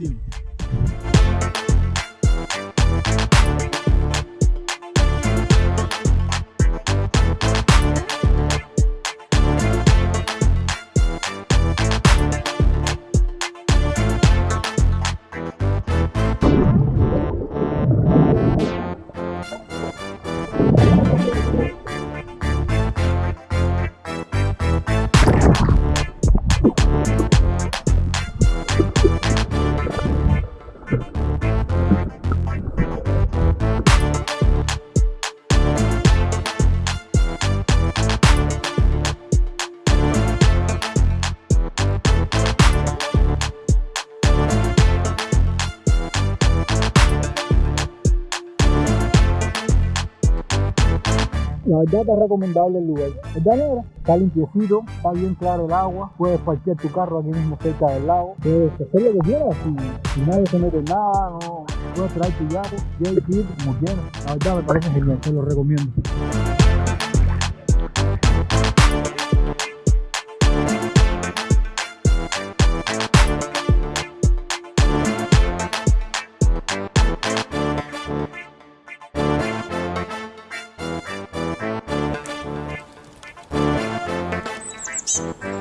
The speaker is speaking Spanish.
team. La verdad está recomendable el lugar. ¿Verdad, negra? Está limpiecito, está bien claro el agua. Puedes parquear tu carro aquí mismo cerca del lago. Puedes hacer lo que quieras. Si nadie se mete en nada, no puedes traer tu yate, quieres ir como quieras. La verdad me parece genial, te lo recomiendo. Books.